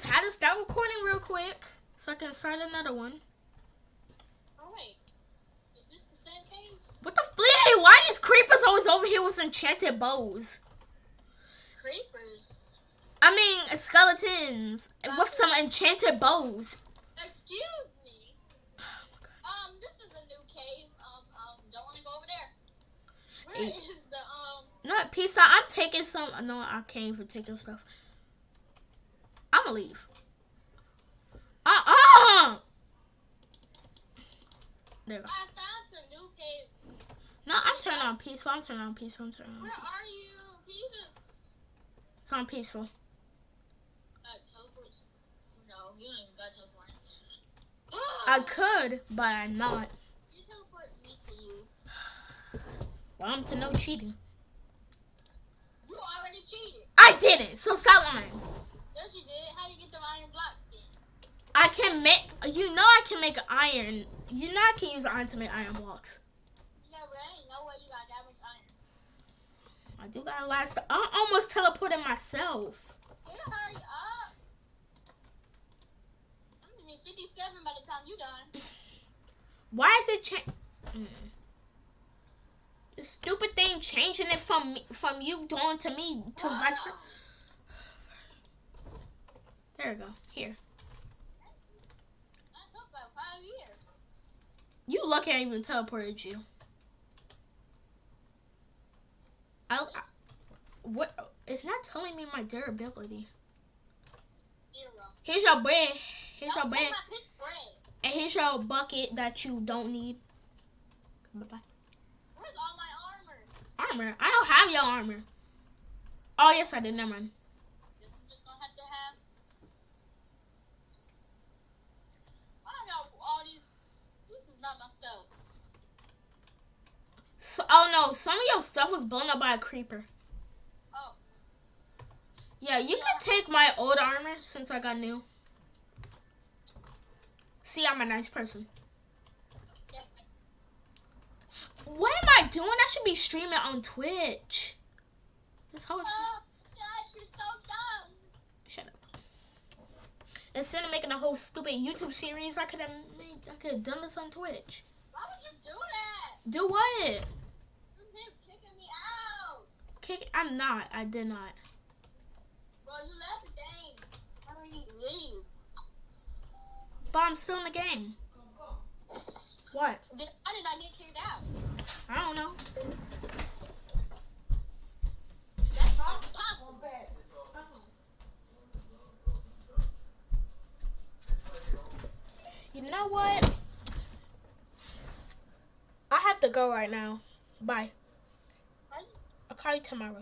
just had to stop recording real quick so I can start another one. Oh wait, is this the same game? What the flea? Why these creepers always over here with enchanted bows? Creepers. I mean skeletons with some enchanted bows. Excuse me. Um, this is a new cave. Um, um, don't want to go over there. Where is the um? No, peace out. I'm taking some. No, I can't even take your stuff. I'm gonna leave. Uh uh. There. I found some new cave. No, I'm turning on peaceful. I'm turning on peaceful. I'm turning on. Where are you? Jesus. It's on peaceful. Teleport. No, you don't even got teleport. I could, but I'm not. You teleport me to to no cheating. You already cheated. I didn't. So stop lying. Yes, you did. How you get the iron blocks then? I can make. You know I can make iron. You know I can use iron to make iron blocks. Yeah, but ain't no way you got that much iron. I do got a lot of stuff. I almost teleported myself. Yeah, hurry up. I'm gonna be 57 by the time you done. Why is it change? Mm. The stupid thing changing it from from you doing to me to vice versa. There we go. Here. You lucky I even teleported you. I, I what? It's not telling me my durability. Here's your bread. Here's your Don't bread. take my pick bread. And here's your bucket that you don't need. Bye bye. Where's all my armor? Armor. I don't have your armor. Oh yes, I did. Never mind. This is just gonna have to have. I don't know all these. This is not my stuff. So, oh no, some of your stuff was blown up by a creeper. Oh. Yeah, you can take my old armor since I got new. See, I'm a nice person. Yeah. What am I doing? I should be streaming on Twitch. This whole Oh, gosh, you're so dumb. shut up. Instead of making a whole stupid YouTube series, I could have made. I could have done this on Twitch. Why would you do that? Do what? You kicking me out. Kick? I'm not. I did not. Bro, you left the game. Why don't you leave? But I'm still in the game. What? I did not get kicked out? I don't know. That's not possible. You know what? Have to go right now. Bye. Right? I'll call you tomorrow.